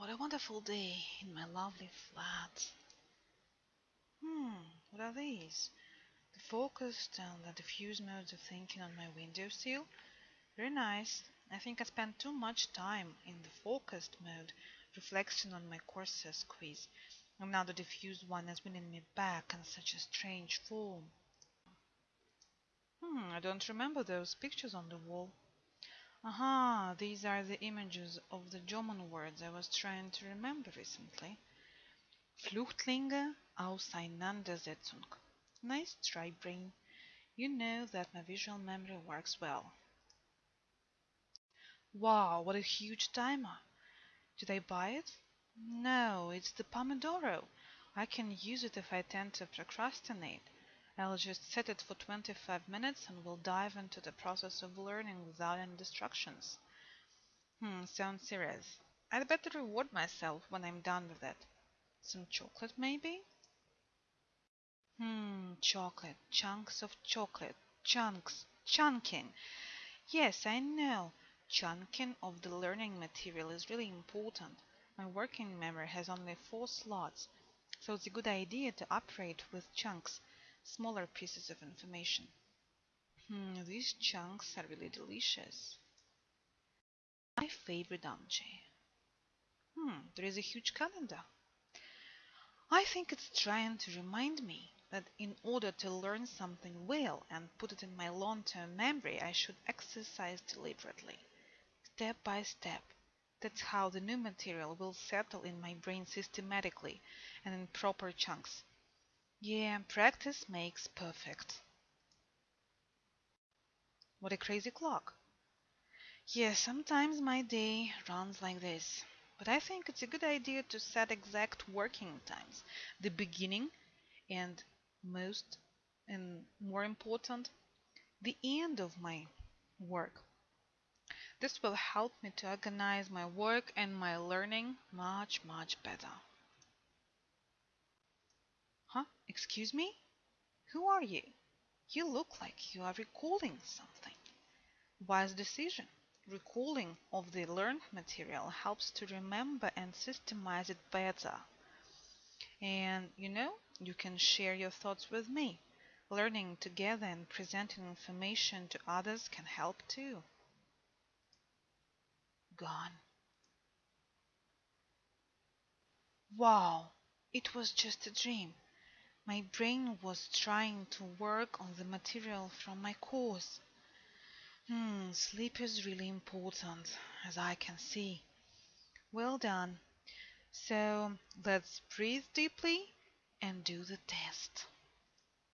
what a wonderful day in my lovely flat. Hmm, what are these? The focused and the diffuse modes of thinking on my windowsill? Very nice. I think I spent too much time in the focused mode, reflection on my courses quiz, and now the diffuse one is winning me back in such a strange form. Hmm, I don't remember those pictures on the wall. Aha, these are the images of the German words I was trying to remember recently. Flüchtlinge Auseinandersetzung. Nice try, brain. You know that my visual memory works well. Wow, what a huge timer. Did I buy it? No, it's the Pomodoro. I can use it if I tend to procrastinate. I'll just set it for 25 minutes and we'll dive into the process of learning without any distractions. Hmm, sounds serious. I'd better reward myself when I'm done with it. Some chocolate, maybe? Hmm, chocolate. Chunks of chocolate. Chunks. Chunking. Yes, I know. Chunking of the learning material is really important. My working memory has only four slots, so it's a good idea to operate with chunks smaller pieces of information. Hmm, these chunks are really delicious. My favorite object. Hmm, there is a huge calendar. I think it's trying to remind me that in order to learn something well and put it in my long-term memory, I should exercise deliberately, step by step. That's how the new material will settle in my brain systematically and in proper chunks. Yeah, practice makes perfect. What a crazy clock. Yeah, sometimes my day runs like this. But I think it's a good idea to set exact working times. The beginning and most and more important, the end of my work. This will help me to organize my work and my learning much, much better. Huh? Excuse me? Who are you? You look like you are recalling something. Wise decision. Recalling of the learned material helps to remember and systemize it better. And you know, you can share your thoughts with me. Learning together and presenting information to others can help too. Gone. Wow, it was just a dream. My brain was trying to work on the material from my course. Hmm, sleep is really important, as I can see. Well done. So let's breathe deeply and do the test.